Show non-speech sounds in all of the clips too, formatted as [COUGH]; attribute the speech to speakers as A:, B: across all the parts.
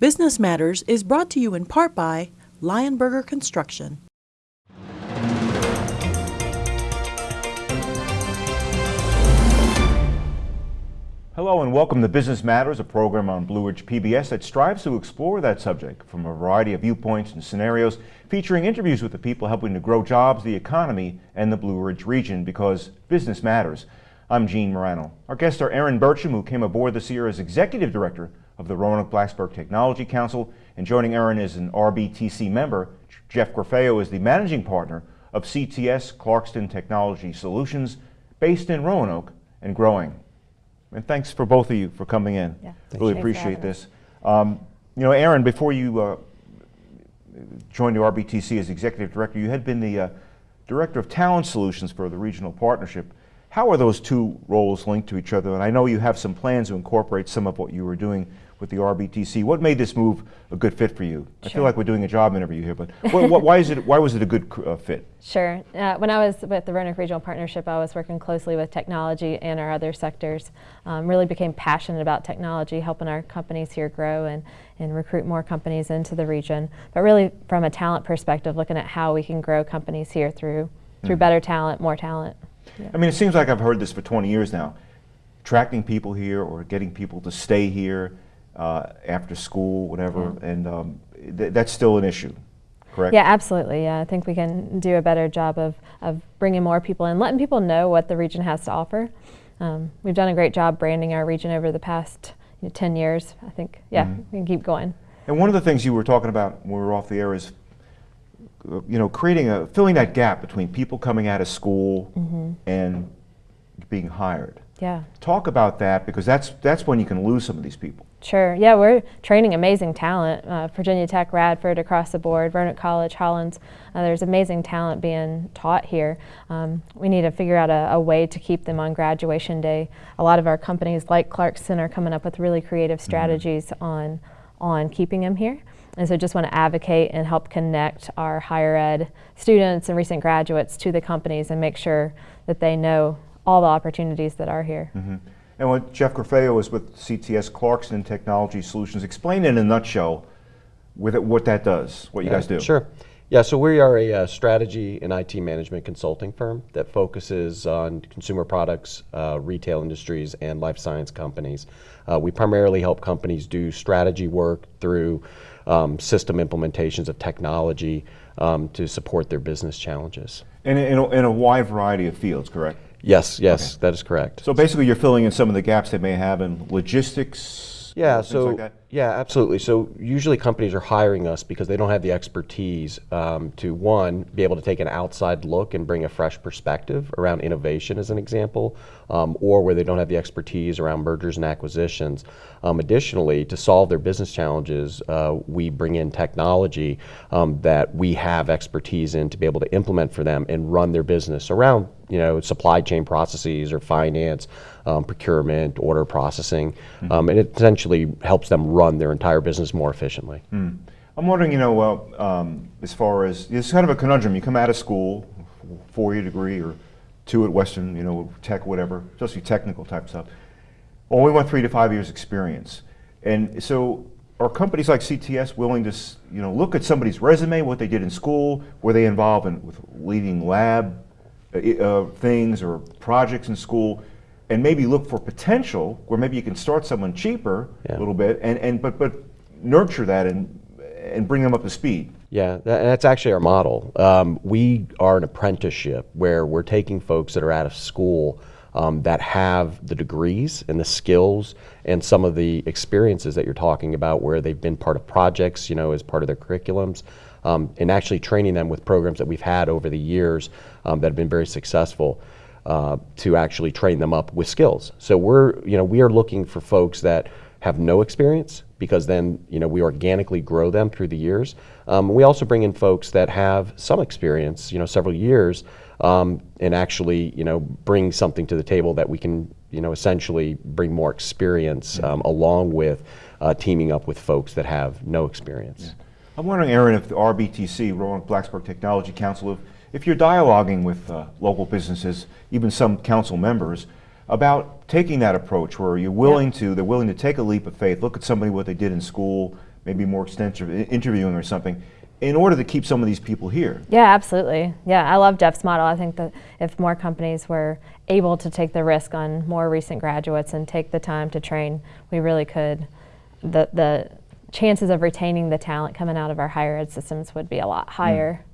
A: Business Matters is brought to you in part by Lionberger Construction.
B: Hello and welcome to Business Matters, a program on Blue Ridge PBS that strives to explore that subject from a variety of viewpoints and scenarios, featuring interviews with the people helping to grow jobs, the economy, and the Blue Ridge region because business matters. I'm Gene Marrano. Our guests are Erin Burcham, who came aboard this year as Executive Director of the Roanoke Blacksburg Technology Council, and joining Erin is an RBTC member. Jeff Grafeo is the Managing Partner of CTS Clarkston Technology Solutions, based in Roanoke and growing. And thanks for both of you for coming in.
C: Yeah.
B: Really
C: Thanks
B: appreciate this. Um, you know, Erin, before you uh, joined the RBTC as executive director, you had been the uh, director of talent solutions for the regional partnership. How are those two roles linked to each other? And I know you have some plans to incorporate some of what you were doing with the RBTC. What made this move a good fit for you? I feel like we're doing a job interview here, but wh- wh- why is it? Why was it a good uh, fit?
C: Sure. Uh, when I was with the Roanoke Regional Partnership, I was working closely with technology and our other sectors. Um, really became passionate about technology, helping our companies here grow and, and recruit more companies into the region. But really, from a talent perspective, looking at how we can grow companies here through through
B: Mm.
C: better talent, more talent.
B: I mean, it seems like I've heard this for 20 years now. Attracting people here or getting people to stay here uh, after school, whatever, and um, th- that's still an issue, correct?
C: Yeah, absolutely. Yeah, I think we can do a better job of, of bringing more people in, letting people know what the region has to offer. Um, we've done a great job branding our region over the past you know, 10 years. I think, yeah,
B: Mhm.
C: we can keep going.
B: And one of the things you were talking about when we were off the air is, uh, you know, creating a filling that gap between people coming out of school
C: Mm-hmm.
B: and being hired.
C: Yeah,
B: Talk about that because that's that's when you can lose some of these people.
C: Sure. Yeah, we're training amazing talent. Uh, Virginia Tech, Radford, across the board, Vernon College, Hollins. Uh, there's amazing talent being taught here. Um, we need to figure out a, a way to keep them on graduation day. A lot of our companies, like Clarkston, are coming up with really creative strategies on on keeping them here. And so just want to advocate and help connect our higher ed students and recent graduates to the companies and make sure that they know all the opportunities that are here.
B: Mhm. And what Jeff Grafeo is with CTS Clarkston Technology Solutions. Explain in a nutshell with it, what that does, what you
D: Yeah,
B: guys do.
D: Sure. Yeah, so we are a uh, strategy and IT management consulting firm that focuses on consumer products, uh, retail industries, and life science companies. Uh, we primarily help companies do strategy work through um, system implementations of technology um, to support their business challenges.
B: And in a, in a wide variety of fields, correct?
D: Yes, yes, that is correct.
B: So basically, you're filling in some of the gaps they may have in logistics.
D: Yeah, so
B: like that?
D: Yeah, absolutely. So usually companies are hiring us because they don't have the expertise um, to one be able to take an outside look and bring a fresh perspective around innovation, as an example, um, or where they don't have the expertise around mergers and acquisitions. Um, additionally, to solve their business challenges, uh, we bring in technology um, that we have expertise in to be able to implement for them and run their business around you know supply chain processes or finance, um, procurement, order processing, um, and it essentially helps them run their entire business more efficiently.
B: Hmm. I'm wondering, you know, well, um, as far as it's kind of a conundrum. You come out of school, four-year degree or two at Western, you know, tech, whatever, especially technical type stuff. We want three to five years experience, and so are companies like CTS willing to, you know, look at somebody's resume, what they did in school, were they involved in with leading lab uh, uh, things or projects in school, and maybe look for potential where maybe you can start someone cheaper a little bit, and, and but but nurture that and and bring them up to speed.
D: Yeah, that, that's actually our model. Um, we are an apprenticeship where we're taking folks that are out of school um, that have the degrees and the skills and some of the experiences that you're talking about, where they've been part of projects, you know, as part of their curriculums, um, and actually training them with programs that we've had over the years um, that have been very successful. Uh, to actually train them up with skills. So we're, you know, we are looking for folks that have no experience because then, you know, we organically grow them through the years. Um, we also bring in folks that have some experience, you know, several years, um, and actually, you know, bring something to the table that we can, you know, essentially bring more experience um, along with uh, teaming up with folks that have no experience.
B: I'm wondering, Erin, if the RBTC, Roanoke Blacksburg Technology Council, if, if you're dialoguing with uh, local businesses, even some council members, about taking that approach where you're willing to, they're willing to take a leap of faith, look at somebody what they did in school, maybe more extensive interviewing or something, in order to keep some of these people here.
C: Yeah, absolutely. Yeah, I love Jeff's model. I think that if more companies were able to take the risk on more recent graduates and take the time to train, we really could. The the chances of retaining the talent coming out of our higher ed systems would be a lot higher.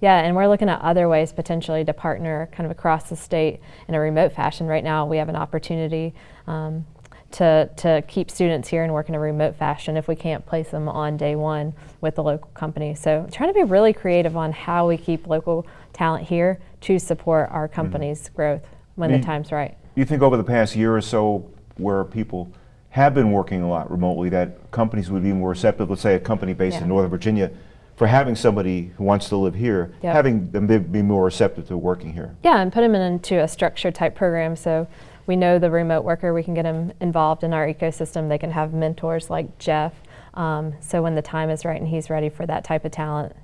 C: Yeah, and we're looking at other ways potentially to partner kind of across the state in a remote fashion. Right now, we have an opportunity um, to, to keep students here and work in a remote fashion if we can't place them on day one with the local company. So trying to be really creative on how we keep local talent here to support our company's growth when the time's right.
B: Do you think over the past year or so, where people have been working a lot remotely, that companies would be more receptive, let's say a company based
C: Yeah.
B: in Northern Virginia, for having somebody who wants to live here,
C: Yep.
B: having them be- more receptive to working here?
C: Yeah, and put them into a structured type program so we know the remote worker, we can get them involved in our ecosystem. They can have mentors like Jeff. Um, so when the time is right and he's ready for that type of talent,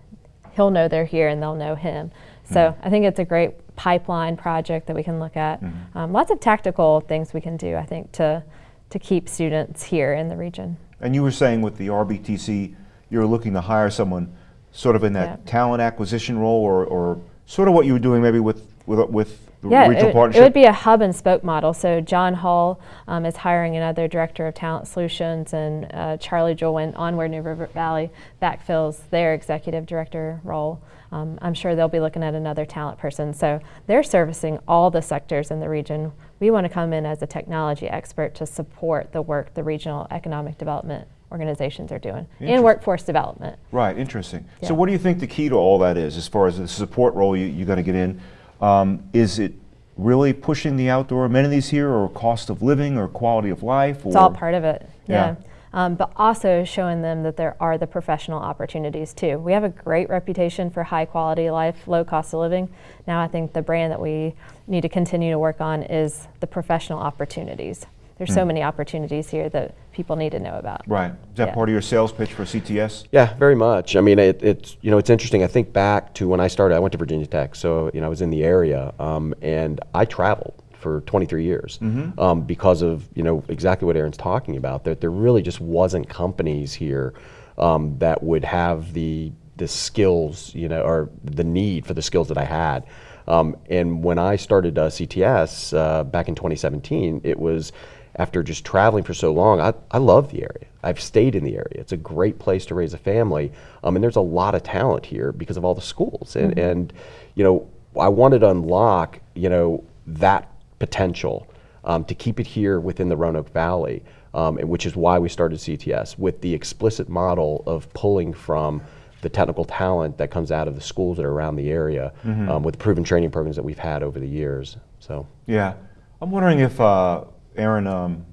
C: he'll know they're here and they'll know him. So I think it's a great pipeline project that we can look at. Um, lots of tactical things we can do, I think, to, to keep students here in the region.
B: And you were saying with the RBTC, you're looking to hire someone sort of in that
C: Yeah.
B: talent acquisition role, or, or sort of what you were doing maybe with, with, with the
C: Yeah,
B: regional
C: it,
B: partnership?
C: it would be a hub and spoke model. So John Hull um, is hiring another director of talent solutions, and uh, Charlie Jolwin, Onward New River Valley, backfills their executive director role. Um, I'm sure they'll be looking at another talent person. So they're servicing all the sectors in the region. We want to come in as a technology expert to support the work the regional economic development organizations are doing and workforce development.
B: Right, interesting. So what do you think the key to all that is, as far as the support role you, you're going to get in? Um, is it really pushing the outdoor amenities here, or cost of living, or quality of life?
C: It's all part of it.
B: Yeah.
C: Yeah. Um, but also showing them that there are the professional opportunities too. We have a great reputation for high quality life, low cost of living. Now I think the brand that we need to continue to work on is the professional opportunities. There's so many opportunities here that people need to know about.
B: Right. Is that
C: Yeah.
B: part of your sales pitch for CTS?
D: Yeah, very much. I mean, it, it's you know it's interesting. I think back to when I started. I went to Virginia Tech, so you know I was in the area, um, and I traveled for 23 years um, because of you know exactly what Erin's talking about. That there really just wasn't companies here um, that would have the the skills, you know, or the need for the skills that I had. Um, and when I started uh, CTS uh, back in 2017, it was after just traveling for so long, I, I love the area. I've stayed in the area. It's a great place to raise a family. Um, and there's a lot of talent here because of all the schools. And, and, you know, I wanted to unlock, you know, that potential um, to keep it here within the Roanoke Valley, um, and which is why we started CTS with the explicit model of pulling from the technical talent that comes out of the schools that are around the area um, with proven training programs that we've had over the years. So.
B: Yeah. I'm wondering if, uh, Erin, um,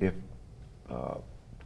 B: if uh,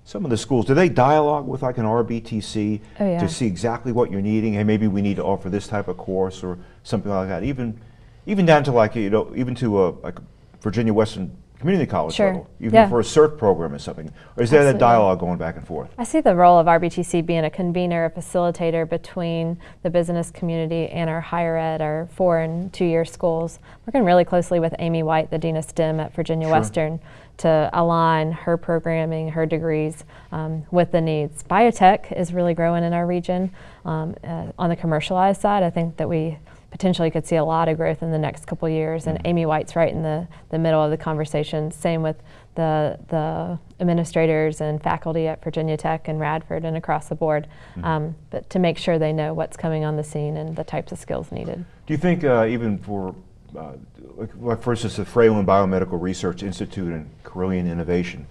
B: some of the schools, do they dialogue with like an RBTC
C: Oh, yeah.
B: to see exactly what you're needing? Hey, maybe we need to offer this type of course or something like that. Even, even down to like you know, even to a like Virginia Western Community College
C: Sure.
B: level, even
C: Yeah.
B: for a CERT program or something. Or is there that dialogue going back and forth?
C: I see the role of RBTC being a convener, a facilitator between the business community and our higher ed, our four and two year schools. Working really closely with Amy White, the Dean of STEM at Virginia
B: Sure.
C: Western, to align her programming, her degrees um, with the needs. Biotech is really growing in our region. Um, uh, on the commercialized side, I think that we potentially could see a lot of growth in the next couple years. And Amy White's right in the, the middle of the conversation. Same with the, the administrators and faculty at Virginia Tech and Radford and across the board. Um, but to make sure they know what's coming on the scene and the types of skills needed.
B: Do you think uh, even for, uh, like, like for instance, the Fralin Biomedical Research Institute and Carilion Innovation,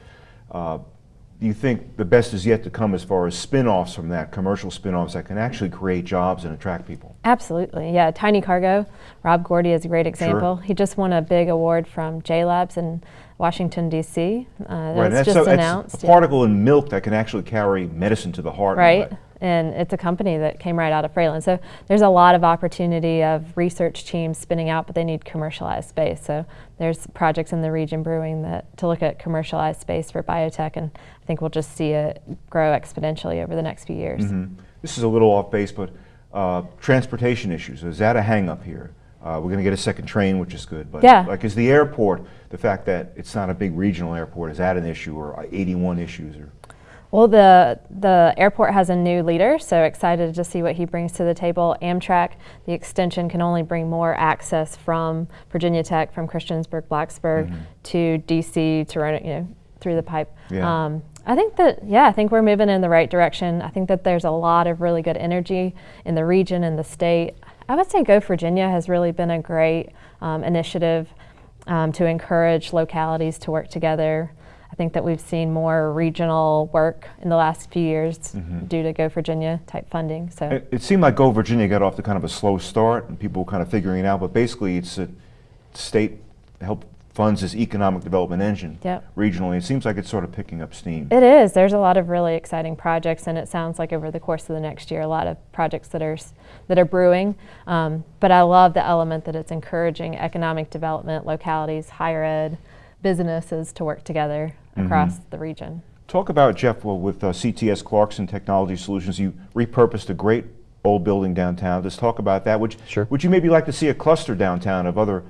B: uh, you think the best is yet to come as far as spin-offs from that, commercial spin-offs that can actually create jobs and attract people?
C: Absolutely, yeah. Tiny Cargo, Rob Gourdie is a great example. He just won a big award from JLABS in Washington, D.C. Uh, that
B: Right,
C: was
B: that's,
C: just
B: so- that's
C: announced.
B: a
C: yeah.
B: particle in milk that can actually carry medicine to the heart.
C: right? And it's a company that came right out of Fralin. So there's a lot of opportunity of research teams spinning out, but they need commercialized space. So there's projects in the region brewing that to look at commercialized space for biotech, and I think we'll just see it grow exponentially over the next few years.
B: Mhm. This is a little off base, but uh, transportation issues, is that a hang-up here? Uh, We're going to get a second train, which is good, but
C: Yeah.
B: like, is the airport, the fact that it's not a big regional airport, is that an issue, or uh, 81 issues, or?
C: Well, the the airport has a new leader, so excited to see what he brings to the table. Amtrak, the extension can only bring more access from Virginia Tech, from Christiansburg, Blacksburg to DC, to run it, you know, through the pipe.
B: Yeah.
C: Um, I think that yeah, I think we're moving in the right direction. I think that there's a lot of really good energy in the region and the state. I would say Go Virginia has really been a great um, initiative um, to encourage localities to work together. I think that we've seen more regional work in the last few years due to Go Virginia type funding. So
B: It, it seemed like Go Virginia got off to kind of a slow start and people were kind of figuring it out, but basically it's a state help funds this economic development engine
C: Yep.
B: regionally. It seems like it's sort of picking up steam.
C: It is. There's a lot of really exciting projects, and it sounds like over the course of the next year, a lot of projects that are that are brewing. Um, but I love the element that it's encouraging economic development, localities, higher ed, businesses to work together across the region.
B: Talk about, Jeff, well, with uh, CTS Clarkston Technology Solutions, you repurposed a great old building downtown. Let's talk about that. Would,
D: Sure.
B: would you maybe like to see a cluster downtown of other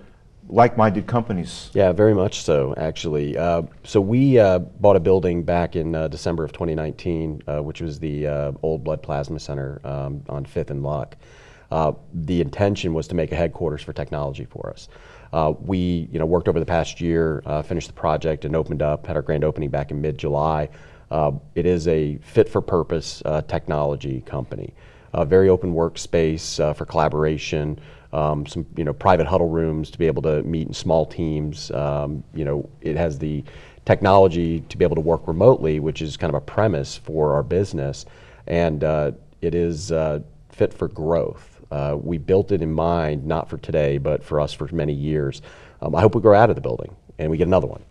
B: like-minded companies?
D: Yeah, very much so, actually. Uh, so we uh, bought a building back in uh, December of 2019, uh, which was the uh, old Blood Plasma Center um, on Fifth and Luck. Uh, the intention was to make a headquarters for technology for us. Uh, we, you know, worked over the past year, uh, finished the project, and opened up. Had our grand opening back in mid-July. Uh, it is a fit-for-purpose uh, technology company. A very open workspace uh, for collaboration um, some you know private huddle rooms to be able to meet in small teams. Um, you know, it has the technology to be able to work remotely, which is kind of a premise for our business, and uh, it is uh, fit for growth. Uh, we built it in mind not for today, but for us for many years. Um, I hope we grow out of the building and we get another one.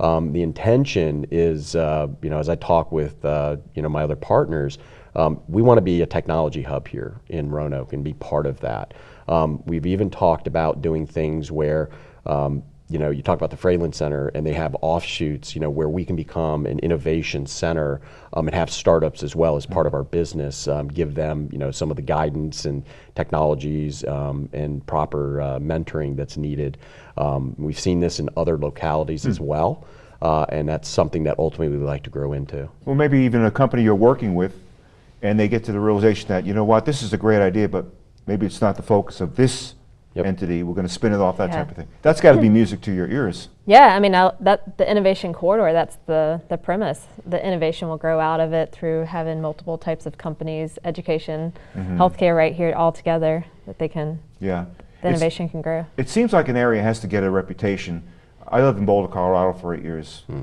D: Um, the intention is, uh, you know, as I talk with uh, you know my other partners, um, we want to be a technology hub here in Roanoke and be part of that. Um, we've even talked about doing things where, um, you know, you talk about the Fralin Center and they have offshoots, you know, where we can become an innovation center um, and have startups as well as part of our business, um, give them, you know, some of the guidance and technologies um, and proper uh, mentoring that's needed. Um, we've seen this in other localities as well, uh, and that's something that ultimately we'd like to grow into.
B: Well, maybe even a company you're working with, and they get to the realization that, you know what, this is a great idea, but maybe it's not the focus of this
D: Yep.
B: entity. We're going to spin it off, that
C: Yeah.
B: type of thing. That's got to be music to your ears.
C: Yeah, I mean I, that the innovation corridor. That's the the premise. The innovation will grow out of it through having multiple types of companies, education, mm-hmm. healthcare, right here all together. That they can
B: Yeah.
C: the
B: It's-
C: innovation can grow.
B: It seems like an area has to get a reputation. I lived in Boulder, Colorado for eight years hmm.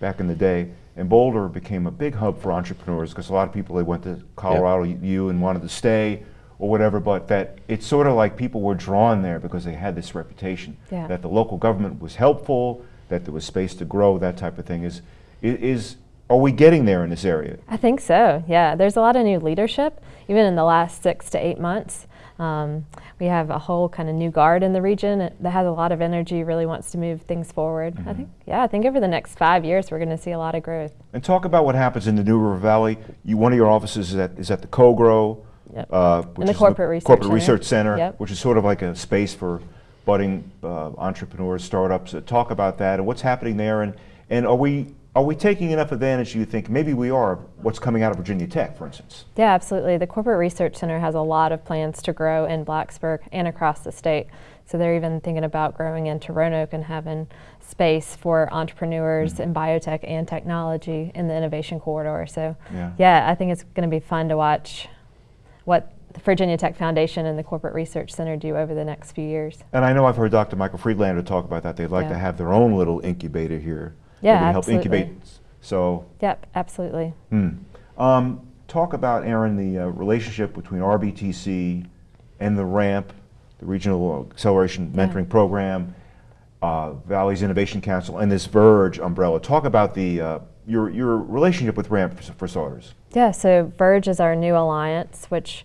B: back in the day, and Boulder became a big hub for entrepreneurs because a lot of people they went to Colorado U and wanted to stay or whatever, but that it's sort of like people were drawn there because they had this reputation
C: Yeah.
B: that the local government was helpful, that there was space to grow, that type of thing. Is is are we getting there in this area?
C: I think so. Yeah, there's a lot of new leadership, even in the last six to eight months. Um, we have a whole kind of new guard in the region that has a lot of energy, really wants to move things forward. I think, yeah, I think over the next five years we're going to see a lot of growth.
B: And talk about what happens in the New River Valley. You, one of your offices is at, is at the CoGrow,
C: Yep.
B: uh, which
C: the Corporate Research
B: Corporate
C: Center.
B: Research Center,
C: Yep.
B: which is sort of like a space for budding uh, entrepreneurs, startups. Uh, talk about that and what's happening there, and and are we are we taking enough advantage? Do you think maybe we are? What's coming out of Virginia Tech, for instance?
C: Yeah, absolutely. The Corporate Research Center has a lot of plans to grow in Blacksburg and across the state. So they're even thinking about growing into Roanoke and having space for entrepreneurs in biotech and technology in the innovation corridor. So
B: Yeah.
C: I think it's going to be fun to watch what the Virginia Tech Foundation and the Corporate Research Center do over the next few years.
B: And I know I've heard Dr. Michael Friedlander talk about that. They'd like to have their own little incubator here.
C: Yeah,
B: that help incubate. So
C: Yep, absolutely.
B: Hmm. Um, talk about, Erin, the uh, relationship between RBTC and the RAMP, the Regional Acceleration
C: Yeah.
B: Mentoring Program, uh, Valley's Innovation Council, and this Verge umbrella. Talk about the uh, your your relationship with RAMP for, for starters.
C: Yeah, so Verge is our new alliance, which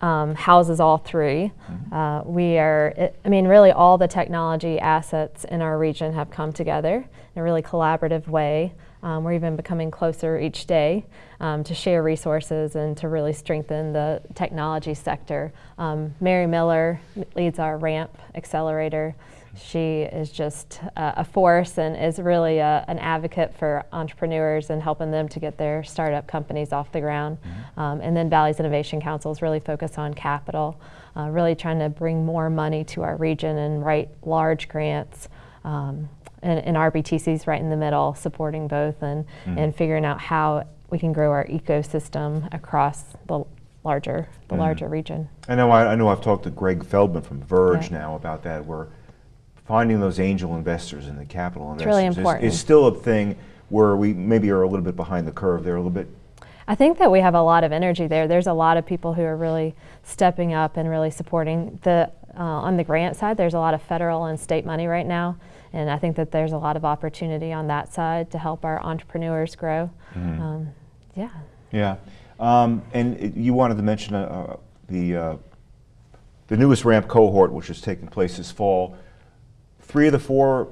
C: um, houses all 3 Uh, we are, it, I mean, really all the technology assets in our region have come together in a really collaborative way. Um, we're even becoming closer each day um, to share resources and to really strengthen the technology sector. Um, Mary Miller leads our RAMP accelerator. She is just uh, a force and is really a, an advocate for entrepreneurs and helping them to get their startup companies off the ground. Um, and then Valley's Innovation Council is really focused on capital, uh, really trying to bring more money to our region and write large grants. Um, and, and RBTC's right in the middle, supporting both and, and figuring out how we can grow our ecosystem across the larger the larger region.
B: I know, I, I know I've talked to Greg Feldman from Verge
C: Yeah.
B: now about that, where finding those angel investors and the capital
C: It's
B: investors
C: really
B: is-
C: important.
B: is still a thing where we maybe are a little bit behind the curve there, a little bit.
C: I think that we have a lot of energy there. There's a lot of people who are really stepping up and really supporting the uh, on the grant side. There's a lot of federal and state money right now, and I think that there's a lot of opportunity on that side to help our entrepreneurs grow. Um, yeah.
B: Yeah. Um, and it- you wanted to mention uh, uh, the, uh, the newest ramp cohort, which is taking place this fall. Three of the four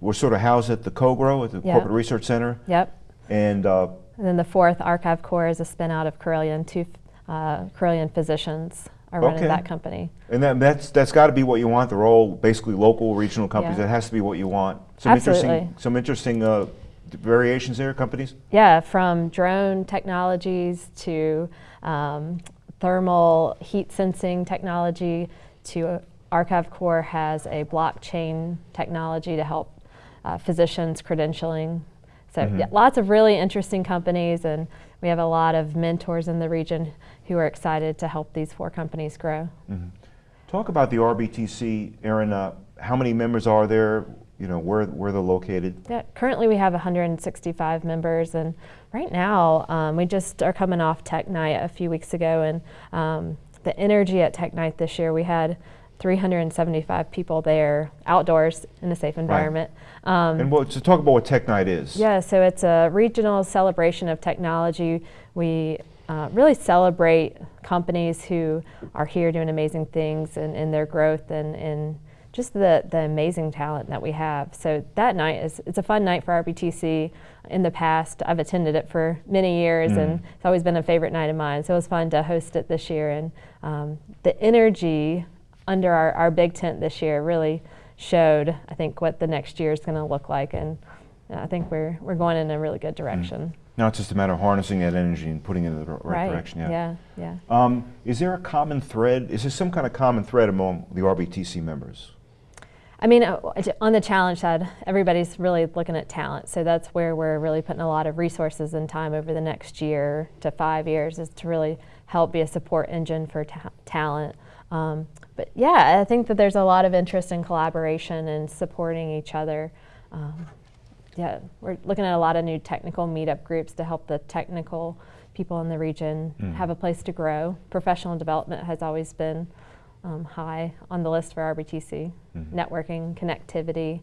B: were sort of housed at the CoGRO, at the
C: Yeah.
B: Corporate Research Center.
C: Yep.
B: And uh,
C: And then the fourth Archive Corps is a spin out of Carilion. Two uh, Carilion physicians are running
B: Okay.
C: that company.
B: And that, that's that's got to be what you want. They're all basically local, regional companies.
C: Yeah.
B: That has to be what you want. Some
C: Absolutely.
B: interesting, some interesting uh, variations there. Companies.
C: Yeah, from drone technologies to um, thermal heat sensing technology to Archive Corps has a blockchain technology to help uh, physicians credentialing. So yeah, lots of really interesting companies, and we have a lot of mentors in the region who are excited to help these four companies grow.
B: Talk about the RBTC, Erin. Uh, how many members are there? You know, where where they're located.
C: Yeah, currently we have 165 members, and right now um, we just are coming off Tech Night a few weeks ago, and um, the energy at Tech Night this year we had 375 people there outdoors in a safe environment. Um,
B: And what, so talk about what Tech Night is.
C: yeah, so it's a regional celebration of technology. We uh, really celebrate companies who are here doing amazing things and, and their growth and, and just the, the amazing talent that we have. So that night is it's a fun night for RBTC. In the past, I've attended it for many years, and it's always been a favorite night of mine. So it was fun to host it this year, and um, the energy under our, our big tent this year really showed, I think, what the next year is going to look like, and uh, I think we're we're going in a really good direction.
B: Now it's just a matter of harnessing that energy and putting it in the r- right, direction. Yeah.
C: yeah, yeah.
B: Um, is there a common thread? Is there some kind of common thread among the RBTC members?
C: I mean, uh, on the challenge side, everybody's really looking at talent. So that's where we're really putting a lot of resources and time over the next year to five years is to really help be a support engine for ta- talent. Um, but yeah, I think that there's a lot of interest in collaboration and supporting each other. Um, yeah, we're looking at a lot of new technical meetup groups to help the technical people in the region have a place to grow. Professional development has always been um, high on the list for RBTC. Networking, connectivity.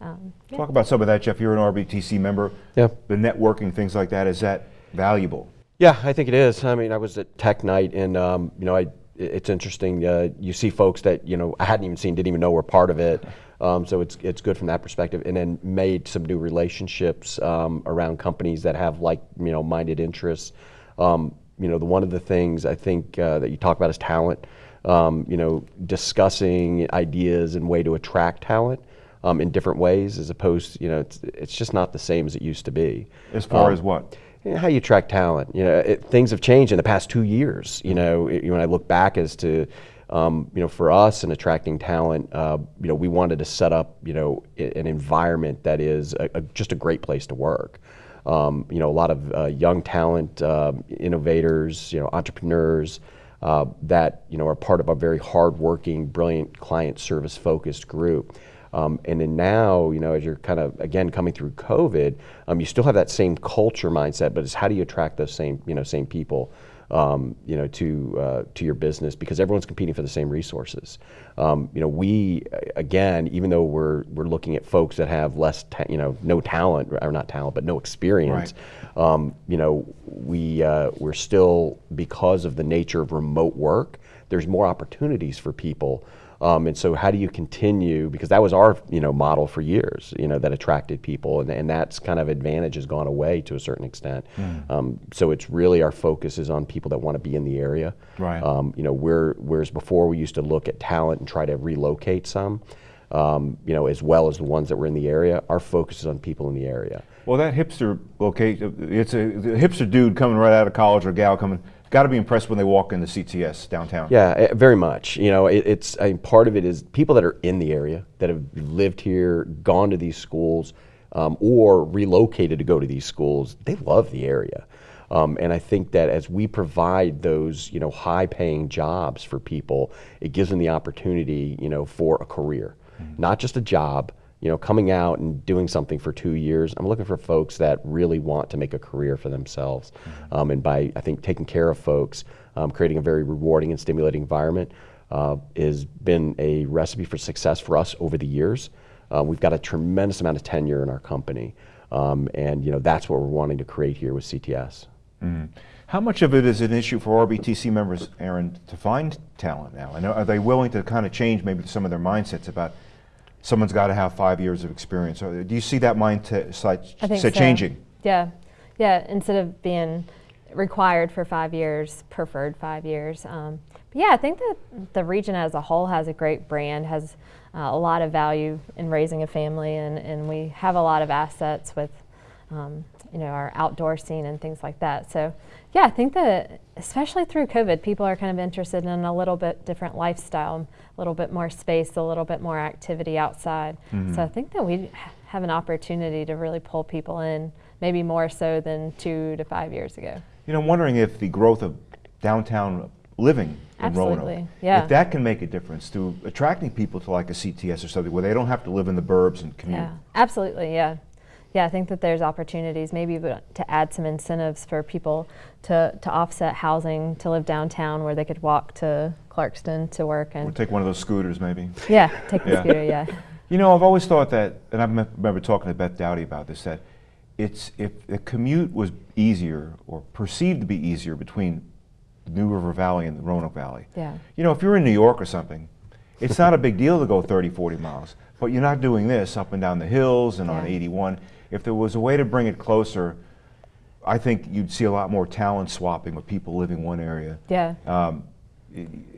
C: Um, yeah.
B: Talk about some of that, Jeff. You're an RBTC member.
D: Yeah.
B: The networking, things like that. Is that valuable?
D: Yeah, I think it is. I mean, I was at Tech Night, and um, you know, I, it's interesting. Uh, you see folks that you know I hadn't even seen, didn't even know were part of it. Um, so it's it's good from that perspective, and then made some new relationships um, around companies that have like you know minded interests. Um, you know, the one of the things I think uh, that you talk about is talent. Um, you know, discussing ideas and way to attract talent um, in different ways, as opposed, you know, it's it's just not the same as it used to be.
B: As far
D: Um,
B: as what?
D: Yeah, how you track talent. You know, it, things have changed in the past two years. You know, it- when I look back as to, um, you know, for us in attracting talent, uh, you know, we wanted to set up, you know, an environment that is a, a, just a great place to work. Um, you know, a lot of uh, young talent, uh, innovators, you know, entrepreneurs uh, that you know are part of a very hardworking, brilliant, client service focused group. Um, and then now, you know, as you're kind of again coming through COVID, um, you still have that same culture mindset, but it's how do you attract those same, you know, same people, um, you know, to uh, to your business because everyone's competing for the same resources. Um, you know, we again, even though we're we're looking at folks that have less, ta- you know, no talent or not talent, but no experience. Um, you know, we uh, we're still because of the nature of remote work. There's more opportunities for people. Um, and so, how do you continue? Because that was our, you know, model for years. You know, that attracted people, and, and that's kind of advantage has gone away to a certain extent. Um, so it's really our focus is on people that want to be in the area.
B: Right.
D: Um, you know, we're, whereas before we used to look at talent and try to relocate some. um, you know, as well as the ones that were in the area. Our focus is on people in the area.
B: Well, that hipster location, it's a, hipster dude coming right out of college or gal coming, got to be impressed when they walk into CTS downtown.
D: Yeah, eh, very much. You know, it, it's I mean, part of it is people that are in the area that have lived here, gone to these schools, um, or relocated to go to these schools. They love the area. Um, and I think that as we provide those, you know, high-paying jobs for people, it gives them the opportunity, you know, for a career, not just a job. You know, coming out and doing something for two years. I'm looking for folks that really want to make a career for themselves, um, and by I think taking care of folks, um, creating a very rewarding and stimulating environment, uh, has been a recipe for success for us over the years. Uh, we've got a tremendous amount of tenure in our company, um, and you know that's what we're wanting to create here with CTS.
B: How much of it is an issue for RBTC members, Erin, to find talent now? And are they willing to kind of change maybe some of their mindsets about someone's got to have five years of experience? Or do you see that mindset
C: I think
B: set
C: so.
B: changing?
C: Yeah, yeah. Instead of being required for five years, preferred five years. Um, but yeah, I think that the region as a whole has a great brand, has uh, a lot of value in raising a family, and, and we have a lot of assets with, um, you know, our outdoor scene and things like that. So yeah, I think that especially through COVID, people are kind of interested in a little bit different lifestyle, little bit more space, a little bit more activity outside. Mm-hmm. So I think that we have an opportunity to really pull people in, maybe more so than two to five years ago.
B: You know, I'm wondering if the growth of downtown living in Roanoke,
C: yeah.
B: if that can make a difference to attracting people to like a CTS or something where they don't have to live in the burbs and commute.
C: Yeah, absolutely. Yeah, yeah. I think that there's opportunities, maybe to add some incentives for people to to offset housing to live downtown, where they could walk to Clarkston to work
B: Or
C: and
B: take one of those scooters maybe.
C: yeah, take the
B: Yeah.
C: scooter. Yeah,
B: You know, I've always thought that, and I remember talking to Beth Doughty about this, that it's if the commute was easier or perceived to be easier between the New River Valley and the Roanoke Valley.
C: Yeah.
B: You know, if you're in New York or something, it's not a big deal to go 30, 40 miles, but you're not doing this up and down the hills and on 81. If there was a way to bring it closer, I think you'd see a lot more talent swapping with people living one area.
C: yeah.
B: Um,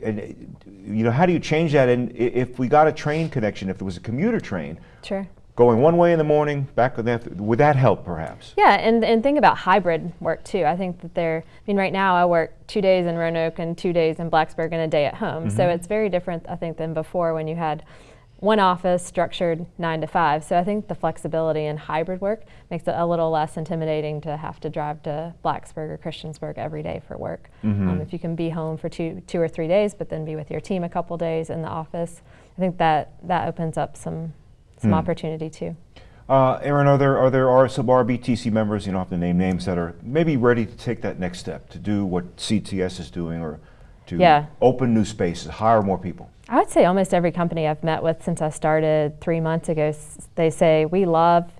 B: and, you know, how do you change that? And if we got a train connection, if there was a commuter train
C: Sure.
B: going one way in the morning, back with the after, would that help perhaps?
C: Yeah, and, and think about hybrid work too. I think that there, I mean, right now I work two days in Roanoke and two days in Blacksburg and a day at home. So it's very different, I think, than before when you had one office structured nine to five. So I think the flexibility in hybrid work makes it a little less intimidating to have to drive to Blacksburg or Christiansburg every day for work. Um, if you can be home for two, two or three days, but then be with your team a couple days in the office, I think that that opens up some some opportunity too.
B: Uh, Erin, are there are there are some RBTC members, you don't have to name names, that are maybe ready to take that next step to do what CTS is doing or to
C: Yeah.
B: open new spaces, hire more people?
C: I would say almost every company I've met with since I started three months ago, they say, we love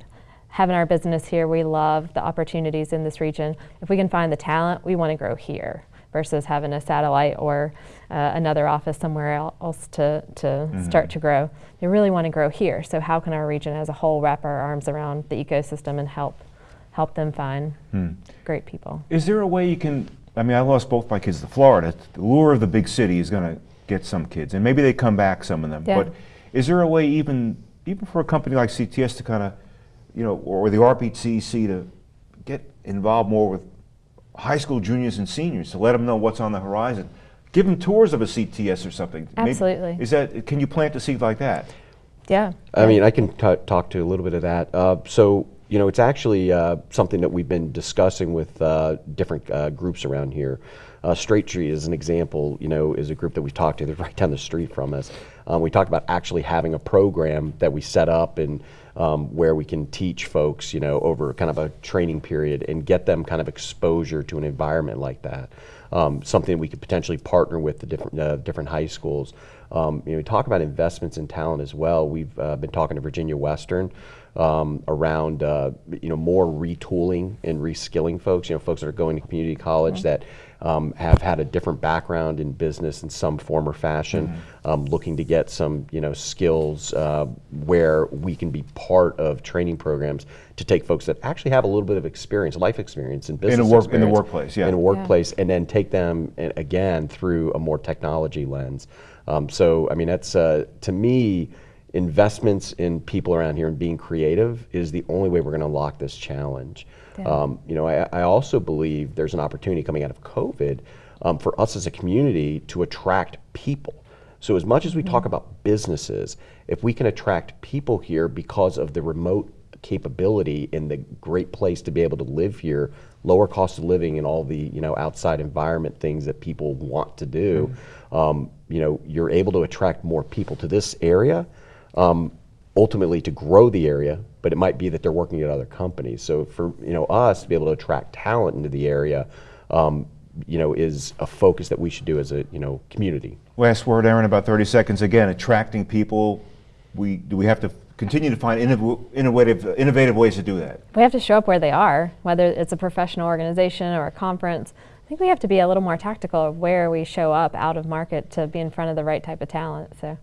C: having our business here. We love the opportunities in this region. If we can find the talent, we want to grow here versus having a satellite or uh, another office somewhere else to, to start to grow. They really want to grow here. So how can our region as a whole wrap our arms around the ecosystem and help help them find great people?
B: Is there a way you can? I mean, I lost both my kids to Florida. The lure of the big city is going to get some kids, and maybe they come back, some of them.
C: Yeah.
B: But is there a way, even even for a company like CTS, to kind of, you know, or the RBTC to get involved more with high school juniors and seniors to let them know what's on the horizon? Give them tours of a CTS or something. Maybe-
C: Absolutely.
B: is that? Can you plant a seed like that?
C: Yeah.
D: I mean, I can t- talk to a little bit of that. Uh, so, you know, it's actually uh, something that we've been discussing with uh, different uh, groups around here. Uh, Straight Tree, is an example, you know, is a group that we've talked to. They're [LAUGHS] right down the street from us. Um, we talked about actually having a program that we set up and um, where we can teach folks, you know, over kind of a training period and get them kind of exposure to an environment like that. Um, something we could potentially partner with the different uh, different high schools. Um, you know, we talk about investments in talent as well. We've uh, been talking to Virginia Western um, around uh, you know more retooling and reskilling folks. You know, folks that are going to community college that um, have had a different background in business in some form or fashion, um, looking to get some you know skills uh, where we can be part of training programs to take folks that actually have a little bit of experience, life experience in business
B: work- in the workplace, yeah.
D: in a workplace, and then take them again through a more technology lens. Um, so, I mean, that's uh, to me, investments in people around here and being creative is the only way we're going to unlock this challenge.
C: Yeah.
D: Um, you know, I, I also believe there's an opportunity coming out of COVID um, for us as a community to attract people. So as much as we talk about businesses, if we can attract people here because of the remote capability and the great place to be able to live here, lower cost of living and all the you know outside environment things that people want to do, um, you know, you're able to attract more people to this area. Um, ultimately to grow the area, but it might be that they're working at other companies. So for you know us to be able to attract talent into the area, um, you know, is a focus that we should do as a you know community.
B: Last word, Erin, about 30 seconds. Again, attracting people. We do we have to continue to find innovative innovative ways to do that.
C: We have to show up where they are, whether it's a professional organization or a conference. I think we have to be a little more tactical of where we show up out of market to be in front of the right type of talent. So,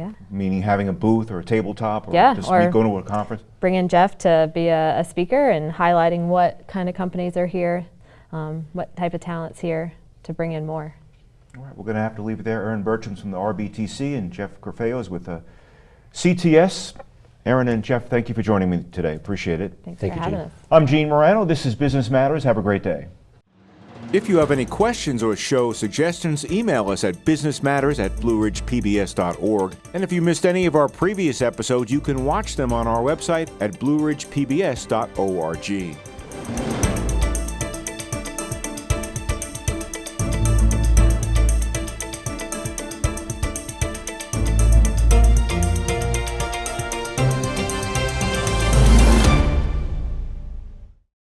C: yeah.
B: Meaning having a booth or a tabletop or
C: Yeah,
B: just
C: or-
B: going to a conference.
C: Bring in Jeff to be a, a speaker and highlighting what kind of companies are here, um, what type of talent's here to bring in more.
B: All right, we're going to have to leave it there. Erin Burcham's from the RBTC and Jeff Grafeo's with uh, CTS. Erin and Jeff, thank you for joining me today. Appreciate it.
C: Thanks
D: Thank
C: for
D: you,
C: having
D: Gene.
C: us.
B: I'm Gene Marrano. This is Business Matters. Have a great day. If you have any questions or show suggestions, email us at businessmatters at blueridgepbs.org. And if you missed any of our previous episodes, you can watch them on our website at blueridgepbs.org.